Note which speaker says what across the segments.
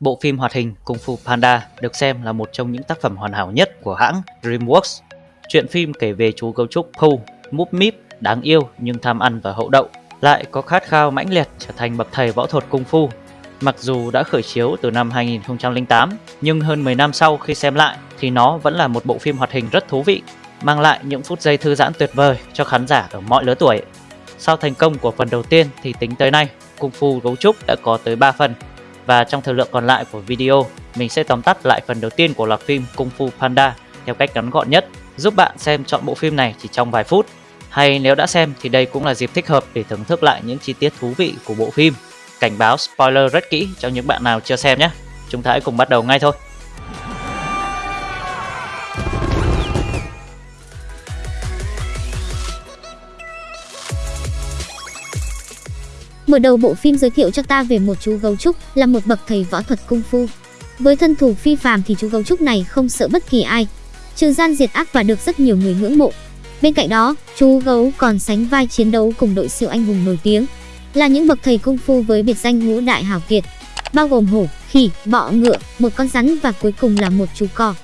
Speaker 1: Bộ phim hoạt hình Kung Fu Panda được xem là một trong những tác phẩm hoàn hảo nhất của hãng DreamWorks. Chuyện phim kể về chú gấu trúc Pooh, múp míp, đáng yêu nhưng tham ăn và hậu đậu, lại có khát khao mãnh liệt trở thành bậc thầy võ thuật Kung Fu. Mặc dù đã khởi chiếu từ năm 2008, nhưng hơn 10 năm sau khi xem lại thì nó vẫn là một bộ phim hoạt hình rất thú vị, mang lại những phút giây thư giãn tuyệt vời cho khán giả ở mọi lứa tuổi. Sau thành công của phần đầu tiên thì tính tới nay, Kung Fu Gấu Trúc đã có tới 3 phần và trong thời lượng còn lại của video, mình sẽ tóm tắt lại phần đầu tiên của loạt phim Kung Fu Panda theo cách ngắn gọn nhất, giúp bạn xem chọn bộ phim này chỉ trong vài phút. Hay nếu đã xem thì đây cũng là dịp thích hợp để thưởng thức lại những chi tiết thú vị của bộ phim. Cảnh báo spoiler rất kỹ cho những bạn nào chưa xem nhé. Chúng ta hãy cùng bắt đầu ngay thôi.
Speaker 2: Mở đầu bộ phim giới thiệu cho ta về một chú gấu trúc là một bậc thầy võ thuật cung phu. Với thân thủ phi phàm thì chú gấu trúc này không sợ bất kỳ ai, trừ gian diệt ác và được rất nhiều người ngưỡng mộ. Bên cạnh đó, chú gấu còn sánh vai chiến đấu cùng đội siêu anh hùng nổi tiếng, là những bậc thầy cung phu với biệt danh ngũ đại hảo kiệt, bao gồm hổ, khỉ, bọ ngựa, một con rắn và cuối cùng là một chú cò.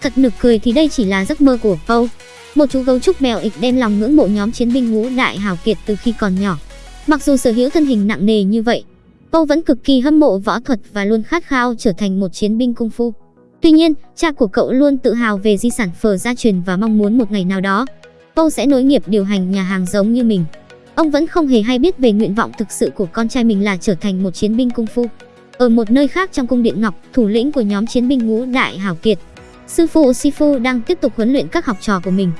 Speaker 2: Thật nực cười thì đây chỉ là giấc mơ của Paul, một chú gấu trúc mèo ịch đem lòng ngưỡng mộ nhóm chiến binh ngũ đại hảo kiệt từ khi còn nhỏ. Mặc dù sở hữu thân hình nặng nề như vậy, Âu vẫn cực kỳ hâm mộ võ thuật và luôn khát khao trở thành một chiến binh cung phu. Tuy nhiên, cha của cậu luôn tự hào về di sản phở gia truyền và mong muốn một ngày nào đó, Âu sẽ nối nghiệp điều hành nhà hàng giống như mình. Ông vẫn không hề hay biết về nguyện vọng thực sự của con trai mình là trở thành một chiến binh cung phu. Ở một nơi khác trong cung điện Ngọc, thủ lĩnh của nhóm chiến binh ngũ đại hảo kiệt, sư phụ Sifu đang tiếp tục huấn luyện các học trò của mình.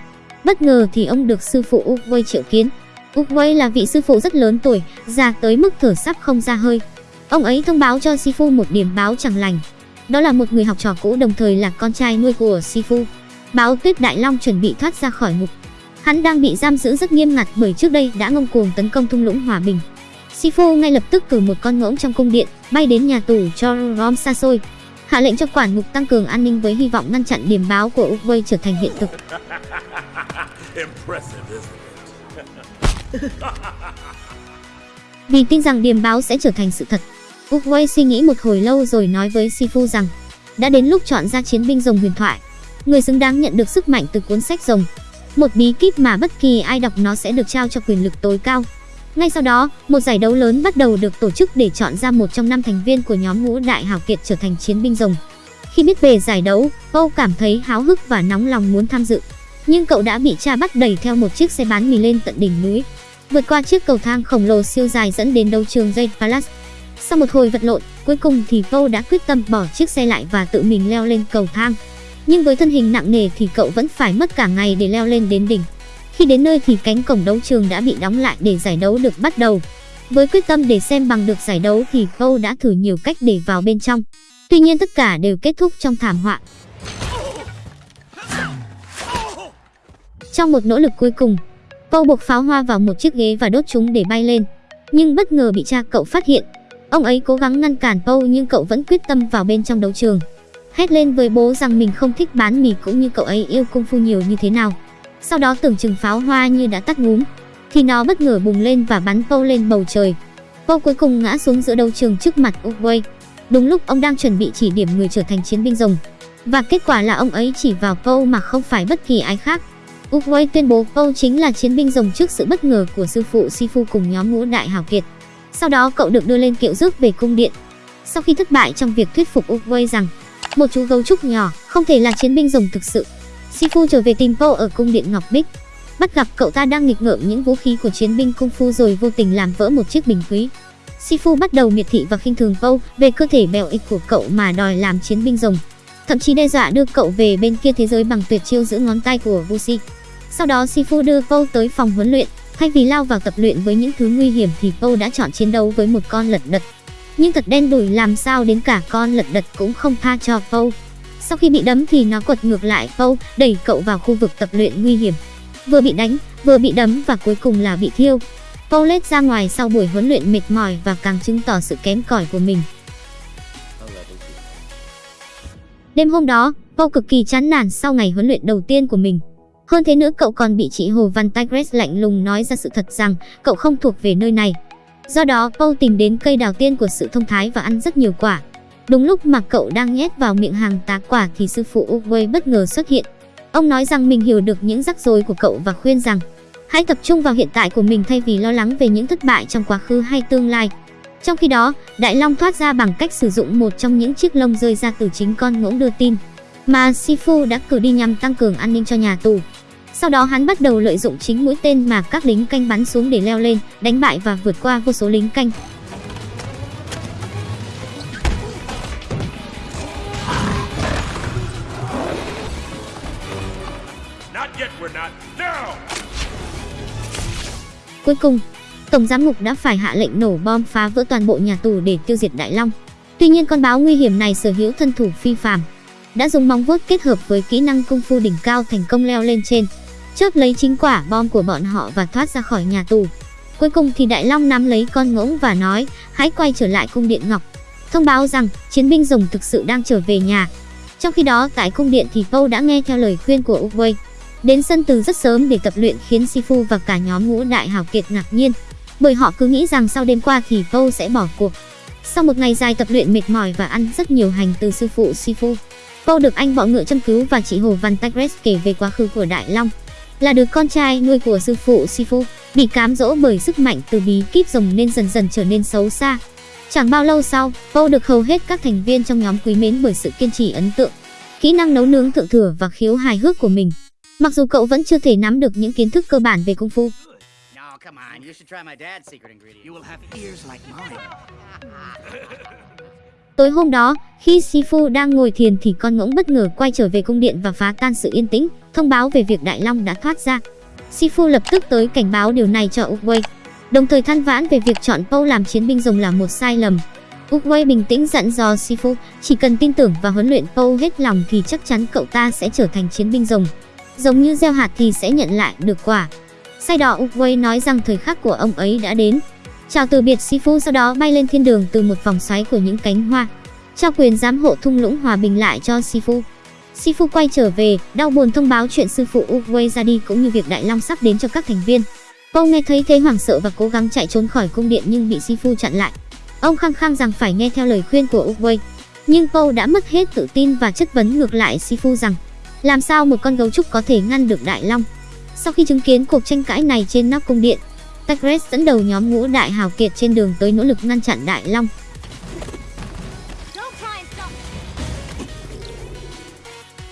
Speaker 2: Bất ngờ thì ông được sư phụ Uwei triệu kiến. Uwei là vị sư phụ rất lớn tuổi, già tới mức thở sắp không ra hơi. Ông ấy thông báo cho Sifu một điểm báo chẳng lành. Đó là một người học trò cũ đồng thời là con trai nuôi của Sifu. Báo Tuyết Đại Long chuẩn bị thoát ra khỏi ngục. Hắn đang bị giam giữ rất nghiêm ngặt bởi trước đây đã ngông cuồng tấn công thung lũng hòa bình. Sifu ngay lập tức cử một con ngỗng trong cung điện, bay đến nhà tù cho Rom xa xôi, hạ lệnh cho quản ngục tăng cường an ninh với hy vọng ngăn chặn điểm báo của Uwei trở thành hiện thực. Vì tin rằng điềm báo sẽ trở thành sự thật, Uwei suy nghĩ một hồi lâu rồi nói với Sifu rằng đã đến lúc chọn ra chiến binh rồng huyền thoại, người xứng đáng nhận được sức mạnh từ cuốn sách rồng. Một bí kíp mà bất kỳ ai đọc nó sẽ được trao cho quyền lực tối cao. Ngay sau đó, một giải đấu lớn bắt đầu được tổ chức để chọn ra một trong năm thành viên của nhóm ngũ đại hảo kiệt trở thành chiến binh rồng. Khi biết về giải đấu, Âu cảm thấy háo hức và nóng lòng muốn tham dự. Nhưng cậu đã bị cha bắt đẩy theo một chiếc xe bán mì lên tận đỉnh núi. Vượt qua chiếc cầu thang khổng lồ siêu dài dẫn đến đấu trường Jade Palace. Sau một hồi vật lộn, cuối cùng thì Vô đã quyết tâm bỏ chiếc xe lại và tự mình leo lên cầu thang. Nhưng với thân hình nặng nề thì cậu vẫn phải mất cả ngày để leo lên đến đỉnh. Khi đến nơi thì cánh cổng đấu trường đã bị đóng lại để giải đấu được bắt đầu. Với quyết tâm để xem bằng được giải đấu thì Vô đã thử nhiều cách để vào bên trong. Tuy nhiên tất cả đều kết thúc trong thảm họa. Trong một nỗ lực cuối cùng, Cô buộc pháo hoa vào một chiếc ghế và đốt chúng để bay lên. Nhưng bất ngờ bị cha cậu phát hiện. Ông ấy cố gắng ngăn cản Paul nhưng cậu vẫn quyết tâm vào bên trong đấu trường. Hét lên với bố rằng mình không thích bán mì cũng như cậu ấy yêu cung phu nhiều như thế nào. Sau đó tưởng chừng pháo hoa như đã tắt ngúm, thì nó bất ngờ bùng lên và bắn Paul lên bầu trời. Paul cuối cùng ngã xuống giữa đấu trường trước mặt Uwei. Đúng lúc ông đang chuẩn bị chỉ điểm người trở thành chiến binh rồng. Và kết quả là ông ấy chỉ vào Paul mà không phải bất kỳ ai khác. Uwei tuyên bố Âu chính là chiến binh rồng trước sự bất ngờ của sư phụ Sifu cùng nhóm ngũ đại hào kiệt. Sau đó cậu được đưa lên kiệu rước về cung điện. Sau khi thất bại trong việc thuyết phục Uwei rằng một chú gấu trúc nhỏ không thể là chiến binh rồng thực sự, Sifu trở về tìm Âu ở cung điện Ngọc Bích. Bắt gặp cậu ta đang nghịch ngợm những vũ khí của chiến binh cung phu rồi vô tình làm vỡ một chiếc bình quý. Sifu bắt đầu miệt thị và khinh thường Âu về cơ thể bèo ịch của cậu mà đòi làm chiến binh rồng. Thậm chí đe dọa đưa cậu về bên kia thế giới bằng tuyệt chiêu giữ ngón tay của Wuxi. Sau đó Sifu đưa Âu tới phòng huấn luyện, thay vì lao vào tập luyện với những thứ nguy hiểm thì Âu đã chọn chiến đấu với một con lật đật. Nhưng thật đen đủi làm sao đến cả con lật đật cũng không tha cho Âu. Sau khi bị đấm thì nó quật ngược lại Âu, đẩy cậu vào khu vực tập luyện nguy hiểm. Vừa bị đánh, vừa bị đấm và cuối cùng là bị thiêu. Âu lết ra ngoài sau buổi huấn luyện mệt mỏi và càng chứng tỏ sự kém cỏi của mình. Đêm hôm đó, paul cực kỳ chán nản sau ngày huấn luyện đầu tiên của mình. Hơn thế nữa cậu còn bị chị Hồ Văn Tigres lạnh lùng nói ra sự thật rằng cậu không thuộc về nơi này. Do đó, paul tìm đến cây đào tiên của sự thông thái và ăn rất nhiều quả. Đúng lúc mà cậu đang nhét vào miệng hàng tá quả thì sư phụ Uguay bất ngờ xuất hiện. Ông nói rằng mình hiểu được những rắc rối của cậu và khuyên rằng hãy tập trung vào hiện tại của mình thay vì lo lắng về những thất bại trong quá khứ hay tương lai. Trong khi đó, Đại Long thoát ra bằng cách sử dụng một trong những chiếc lông rơi ra từ chính con ngỗng đưa tin mà Sifu đã cử đi nhằm tăng cường an ninh cho nhà tù. Sau đó hắn bắt đầu lợi dụng chính mũi tên mà các lính canh bắn xuống để leo lên, đánh bại và vượt qua vô số lính canh. Cuối cùng, Tổng giám mục đã phải hạ lệnh nổ bom phá vỡ toàn bộ nhà tù để tiêu diệt Đại Long. Tuy nhiên con báo nguy hiểm này sở hữu thân thủ phi phàm, đã dùng móng vuốt kết hợp với kỹ năng cung phu đỉnh cao thành công leo lên trên, chớp lấy chính quả bom của bọn họ và thoát ra khỏi nhà tù. Cuối cùng thì Đại Long nắm lấy con ngỗng và nói, hãy quay trở lại cung điện Ngọc, thông báo rằng chiến binh rồng thực sự đang trở về nhà. Trong khi đó tại cung điện thì Pâu đã nghe theo lời khuyên của Uwei, đến sân từ rất sớm để tập luyện khiến Sifu và cả nhóm ngũ đại hào kiệt ngạc nhiên, bởi họ cứ nghĩ rằng sau đêm qua thì Pâu sẽ bỏ cuộc. Sau một ngày dài tập luyện mệt mỏi và ăn rất nhiều hành từ sư phụ Sifu, Pâu được anh bọ ngựa chăm cứu và chị Hồ Văn Tagres kể về quá khứ của Đại Long, là đứa con trai nuôi của sư phụ Sifu, bị cám dỗ bởi sức mạnh từ bí kíp rồng nên dần dần trở nên xấu xa. Chẳng bao lâu sau, Pâu được hầu hết các thành viên trong nhóm quý mến bởi sự kiên trì ấn tượng, kỹ năng nấu nướng thượng thừa và khiếu hài hước của mình. Mặc dù cậu vẫn chưa thể nắm được những kiến thức cơ bản về công phu. Tối hôm đó, khi Sifu đang ngồi thiền thì con ngỗng bất ngờ quay trở về cung điện và phá tan sự yên tĩnh, thông báo về việc Đại Long đã thoát ra. Sifu lập tức tới cảnh báo điều này cho Uwei, đồng thời than vãn về việc chọn Paul làm chiến binh rồng là một sai lầm. Uwei bình tĩnh dặn dò Sifu, chỉ cần tin tưởng và huấn luyện Paul hết lòng thì chắc chắn cậu ta sẽ trở thành chiến binh rồng. Giống như gieo hạt thì sẽ nhận lại được quả. Sai đỏ Uwei nói rằng thời khắc của ông ấy đã đến. Chào từ biệt Sifu sau đó bay lên thiên đường từ một vòng xoáy của những cánh hoa. Trao quyền giám hộ thung lũng hòa bình lại cho Sifu. Sifu quay trở về, đau buồn thông báo chuyện sư phụ Uwe ra đi cũng như việc Đại Long sắp đến cho các thành viên. Cô nghe thấy thế hoảng sợ và cố gắng chạy trốn khỏi cung điện nhưng bị Sifu chặn lại. Ông khăng khăng rằng phải nghe theo lời khuyên của Uwe. Nhưng cô đã mất hết tự tin và chất vấn ngược lại Sifu rằng làm sao một con gấu trúc có thể ngăn được Đại Long. Sau khi chứng kiến cuộc tranh cãi này trên nóc cung điện, Tagres dẫn đầu nhóm ngũ đại hào kiệt trên đường tới nỗ lực ngăn chặn Đại Long.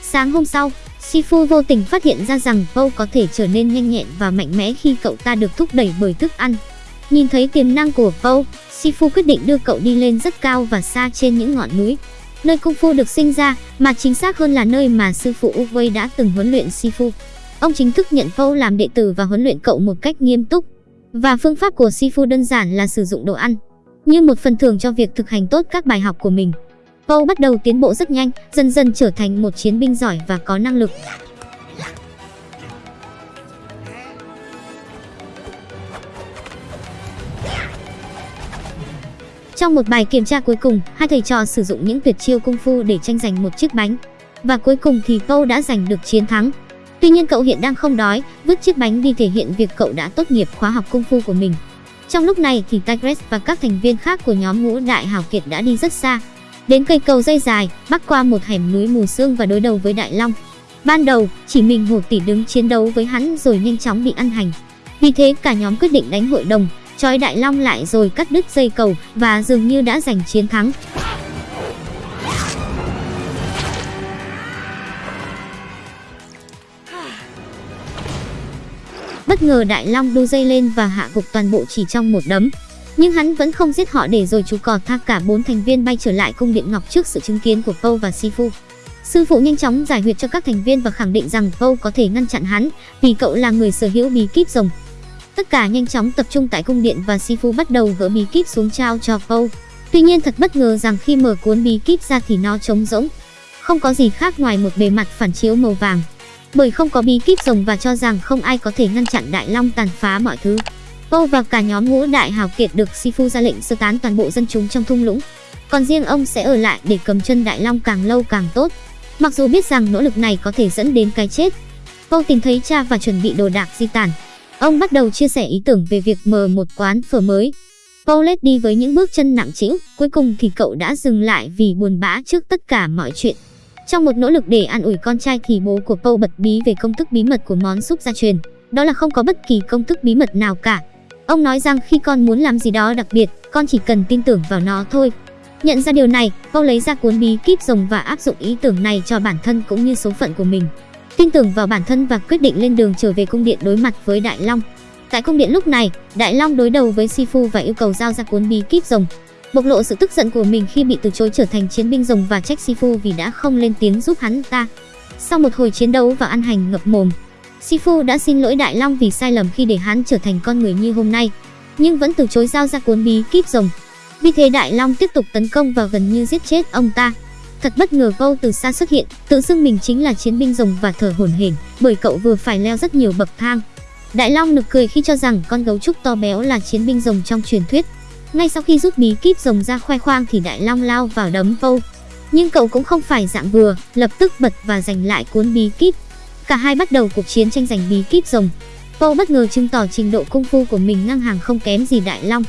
Speaker 2: Sáng hôm sau, Sifu vô tình phát hiện ra rằng Vô có thể trở nên nhanh nhẹn và mạnh mẽ khi cậu ta được thúc đẩy bởi thức ăn. Nhìn thấy tiềm năng của Paul, Sifu quyết định đưa cậu đi lên rất cao và xa trên những ngọn núi. Nơi Kung Fu được sinh ra, mà chính xác hơn là nơi mà sư phụ Uwei đã từng huấn luyện Sifu. Ông chính thức nhận Vô làm đệ tử và huấn luyện cậu một cách nghiêm túc. Và phương pháp của Sifu đơn giản là sử dụng đồ ăn, như một phần thưởng cho việc thực hành tốt các bài học của mình. Paul bắt đầu tiến bộ rất nhanh, dần dần trở thành một chiến binh giỏi và có năng lực. Trong một bài kiểm tra cuối cùng, hai thầy trò sử dụng những tuyệt chiêu công phu để tranh giành một chiếc bánh. Và cuối cùng thì Paul đã giành được chiến thắng. Tuy nhiên cậu hiện đang không đói, vứt chiếc bánh đi thể hiện việc cậu đã tốt nghiệp khóa học công phu của mình. Trong lúc này thì Tigress và các thành viên khác của nhóm ngũ đại hào kiệt đã đi rất xa, đến cây cầu dây dài, bắc qua một hẻm núi mù sương và đối đầu với Đại Long. Ban đầu, chỉ mình Hồ Tỷ đứng chiến đấu với hắn rồi nhanh chóng bị ăn hành. Vì thế cả nhóm quyết định đánh hội đồng, trói Đại Long lại rồi cắt đứt dây cầu và dường như đã giành chiến thắng. Bất ngờ Đại Long đu dây lên và hạ gục toàn bộ chỉ trong một đấm. Nhưng hắn vẫn không giết họ để rồi chú cò tha cả bốn thành viên bay trở lại cung điện ngọc trước sự chứng kiến của Poe và Sifu. Sư phụ nhanh chóng giải huyệt cho các thành viên và khẳng định rằng Poe có thể ngăn chặn hắn, vì cậu là người sở hữu bí kíp rồng. Tất cả nhanh chóng tập trung tại cung điện và Sifu bắt đầu gỡ bí kíp xuống trao cho Poe. Tuy nhiên thật bất ngờ rằng khi mở cuốn bí kíp ra thì nó trống rỗng. Không có gì khác ngoài một bề mặt phản chiếu màu vàng. Bởi không có bí kíp rồng và cho rằng không ai có thể ngăn chặn Đại Long tàn phá mọi thứ. Tô và cả nhóm ngũ đại hào kiệt được Sifu ra lệnh sơ tán toàn bộ dân chúng trong thung lũng. Còn riêng ông sẽ ở lại để cầm chân Đại Long càng lâu càng tốt. Mặc dù biết rằng nỗ lực này có thể dẫn đến cái chết. Tô tìm thấy cha và chuẩn bị đồ đạc di tản. Ông bắt đầu chia sẻ ý tưởng về việc mở một quán phở mới. Paul lết đi với những bước chân nặng trĩu, cuối cùng thì cậu đã dừng lại vì buồn bã trước tất cả mọi chuyện. Trong một nỗ lực để an ủi con trai thì bố của Paul bật bí về công thức bí mật của món súp gia truyền. Đó là không có bất kỳ công thức bí mật nào cả. Ông nói rằng khi con muốn làm gì đó đặc biệt, con chỉ cần tin tưởng vào nó thôi. Nhận ra điều này, Paul lấy ra cuốn bí kíp rồng và áp dụng ý tưởng này cho bản thân cũng như số phận của mình. Tin tưởng vào bản thân và quyết định lên đường trở về cung điện đối mặt với Đại Long. Tại cung điện lúc này, Đại Long đối đầu với Sifu và yêu cầu giao ra cuốn bí kíp rồng. Bộc lộ sự tức giận của mình khi bị từ chối trở thành chiến binh rồng và trách Sifu vì đã không lên tiếng giúp hắn ta. Sau một hồi chiến đấu và ăn hành ngập mồm, Sifu đã xin lỗi Đại Long vì sai lầm khi để hắn trở thành con người như hôm nay, nhưng vẫn từ chối giao ra cuốn bí kíp rồng. Vì thế Đại Long tiếp tục tấn công và gần như giết chết ông ta. Thật bất ngờ Vô từ xa xuất hiện, tự xưng mình chính là chiến binh rồng và thở hổn hển, bởi cậu vừa phải leo rất nhiều bậc thang. Đại Long nực cười khi cho rằng con gấu trúc to béo là chiến binh rồng trong truyền thuyết. Ngay sau khi rút bí kíp rồng ra khoe khoang thì Đại Long lao vào đấm vâu Nhưng cậu cũng không phải dạng vừa, lập tức bật và giành lại cuốn bí kíp. Cả hai bắt đầu cuộc chiến tranh giành bí kíp rồng. vâu bất ngờ chứng tỏ trình độ cung phu của mình ngang hàng không kém gì Đại Long.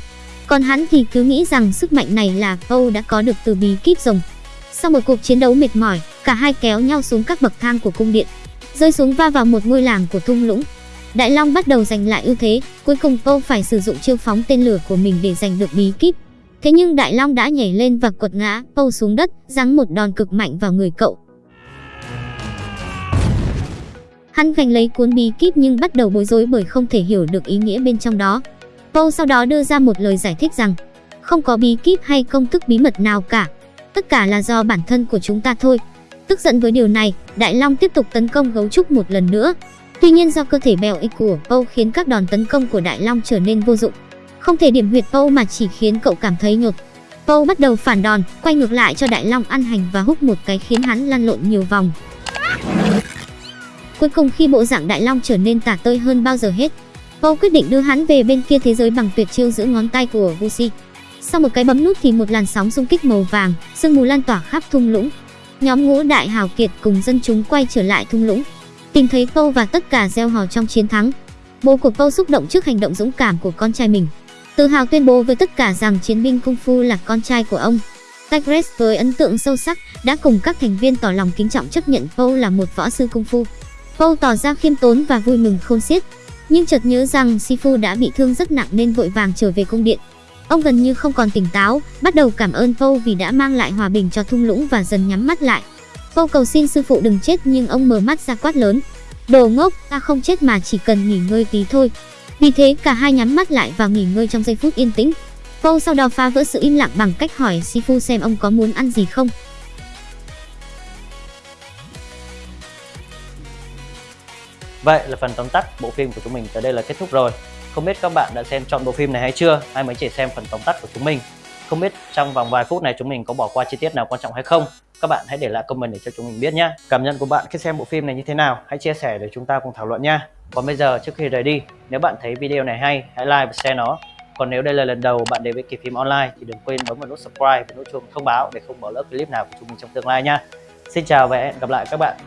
Speaker 2: Còn hắn thì cứ nghĩ rằng sức mạnh này là vâu đã có được từ bí kíp rồng. Sau một cuộc chiến đấu mệt mỏi, cả hai kéo nhau xuống các bậc thang của cung điện, rơi xuống va vào một ngôi làng của thung lũng. Đại Long bắt đầu giành lại ưu thế, cuối cùng Vô phải sử dụng chiêu phóng tên lửa của mình để giành được bí kíp. Thế nhưng Đại Long đã nhảy lên và quật ngã Vô xuống đất, giáng một đòn cực mạnh vào người cậu. Hắn giành lấy cuốn bí kíp nhưng bắt đầu bối rối bởi không thể hiểu được ý nghĩa bên trong đó. Vô sau đó đưa ra một lời giải thích rằng không có bí kíp hay công thức bí mật nào cả. Tất cả là do bản thân của chúng ta thôi. Tức giận với điều này, Đại Long tiếp tục tấn công gấu trúc một lần nữa. Tuy nhiên do cơ thể bèo ích của Vô khiến các đòn tấn công của Đại Long trở nên vô dụng. Không thể điểm huyệt Vô mà chỉ khiến cậu cảm thấy nhột. Vô bắt đầu phản đòn, quay ngược lại cho Đại Long ăn hành và húc một cái khiến hắn lăn lộn nhiều vòng. Cuối cùng khi bộ dạng Đại Long trở nên tả tơi hơn bao giờ hết, Vô quyết định đưa hắn về bên kia thế giới bằng tuyệt chiêu giữ ngón tay của Gucci. Sau một cái bấm nút thì một làn sóng xung kích màu vàng, sương mù lan tỏa khắp thung lũng. Nhóm ngũ đại hào kiệt cùng dân chúng quay trở lại thung lũng, tìm thấy câu và tất cả gieo hò trong chiến thắng. Bố của câu xúc động trước hành động dũng cảm của con trai mình, tự hào tuyên bố với tất cả rằng chiến binh cung phu là con trai của ông. Tigres với ấn tượng sâu sắc đã cùng các thành viên tỏ lòng kính trọng chấp nhận Paul là một võ sư cung phu. Paul tỏ ra khiêm tốn và vui mừng khôn xiết, nhưng chợt nhớ rằng Sifu đã bị thương rất nặng nên vội vàng trở về cung điện. Ông gần như không còn tỉnh táo, bắt đầu cảm ơn Paul vì đã mang lại hòa bình cho thung lũng và dần nhắm mắt lại. Cô cầu xin sư phụ đừng chết nhưng ông mở mắt ra quát lớn. Đồ ngốc, ta không chết mà chỉ cần nghỉ ngơi tí thôi. Vì thế cả hai nhắm mắt lại và nghỉ ngơi trong giây phút yên tĩnh. Cô sau đó phá vỡ sự im lặng bằng cách hỏi Sifu xem ông có muốn ăn gì không.
Speaker 1: Vậy là phần tóm tắt bộ phim của chúng mình tới đây là kết thúc rồi. Không biết các bạn đã xem chọn bộ phim này hay chưa, Ai mới chỉ xem phần tóm tắt của chúng mình. Không biết trong vòng vài phút này chúng mình có bỏ qua chi tiết nào quan trọng hay không. Các bạn hãy để lại comment để cho chúng mình biết nhé. Cảm nhận của bạn khi xem bộ phim này như thế nào, hãy chia sẻ để chúng ta cùng thảo luận nha. Còn bây giờ trước khi rời đi, nếu bạn thấy video này hay, hãy like và share nó. Còn nếu đây là lần đầu bạn đến với Kỳ Phim Online thì đừng quên bấm vào nút subscribe và nút chuông thông báo để không bỏ lỡ clip nào của chúng mình trong tương lai nha. Xin chào và hẹn gặp lại các bạn